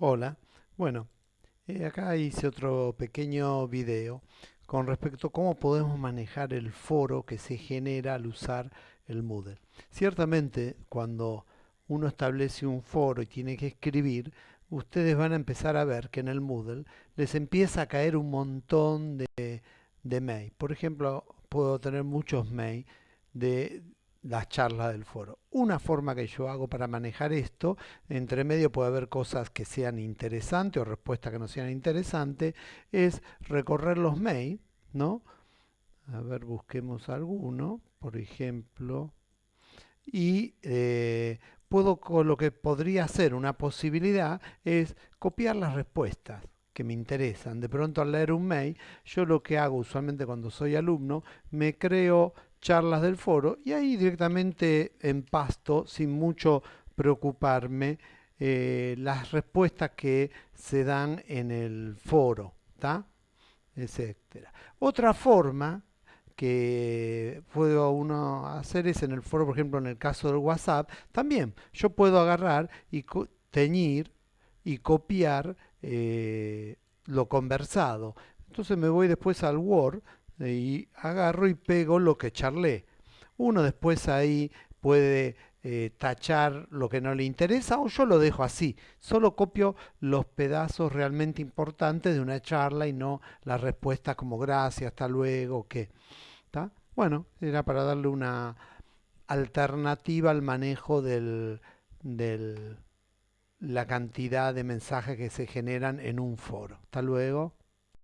Hola, bueno, eh, acá hice otro pequeño video con respecto a cómo podemos manejar el foro que se genera al usar el Moodle. Ciertamente, cuando uno establece un foro y tiene que escribir, ustedes van a empezar a ver que en el Moodle les empieza a caer un montón de, de mail. Por ejemplo, puedo tener muchos mails de las charlas del foro. Una forma que yo hago para manejar esto, entre medio puede haber cosas que sean interesantes o respuestas que no sean interesantes, es recorrer los mails, ¿no? A ver, busquemos alguno, por ejemplo, y eh, puedo, lo que podría ser una posibilidad es copiar las respuestas que me interesan. De pronto al leer un mail, yo lo que hago usualmente cuando soy alumno, me creo charlas del foro y ahí directamente en pasto, sin mucho preocuparme, eh, las respuestas que se dan en el foro, etcétera. Otra forma que puedo uno hacer es en el foro, por ejemplo, en el caso del WhatsApp, también yo puedo agarrar y teñir y copiar eh, lo conversado. Entonces me voy después al Word y agarro y pego lo que charlé. Uno después ahí puede eh, tachar lo que no le interesa o yo lo dejo así. Solo copio los pedazos realmente importantes de una charla y no las respuestas como gracias, hasta luego, qué. Bueno, era para darle una alternativa al manejo del, del la cantidad de mensajes que se generan en un foro. Hasta luego.